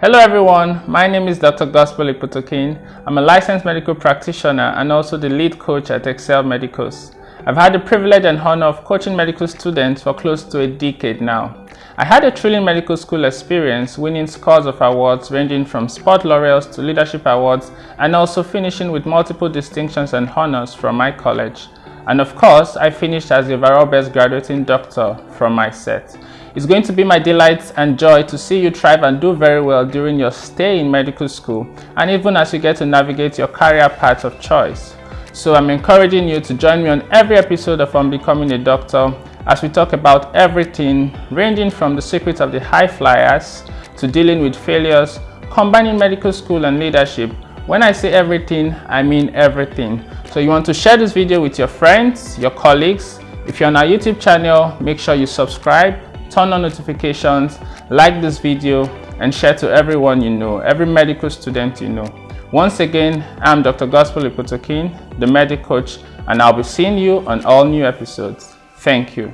Hello everyone, my name is Dr. Gospel Iputokin. I'm a licensed medical practitioner and also the lead coach at Excel Medicals. I've had the privilege and honor of coaching medical students for close to a decade now. I had a thrilling medical school experience, winning scores of awards ranging from sport laurels to leadership awards and also finishing with multiple distinctions and honors from my college. And of course, I finished as the overall best graduating doctor from my set. It's going to be my delight and joy to see you thrive and do very well during your stay in medical school and even as you get to navigate your career path of choice. So I'm encouraging you to join me on every episode of On Becoming a Doctor as we talk about everything ranging from the secrets of the high flyers to dealing with failures, combining medical school and leadership. When I say everything, I mean everything. So you want to share this video with your friends, your colleagues. If you're on our YouTube channel, make sure you subscribe, turn on notifications, like this video, and share to everyone you know, every medical student you know. Once again, I'm Dr. Gospel Ipotokin, the medic coach, and I'll be seeing you on all new episodes. Thank you.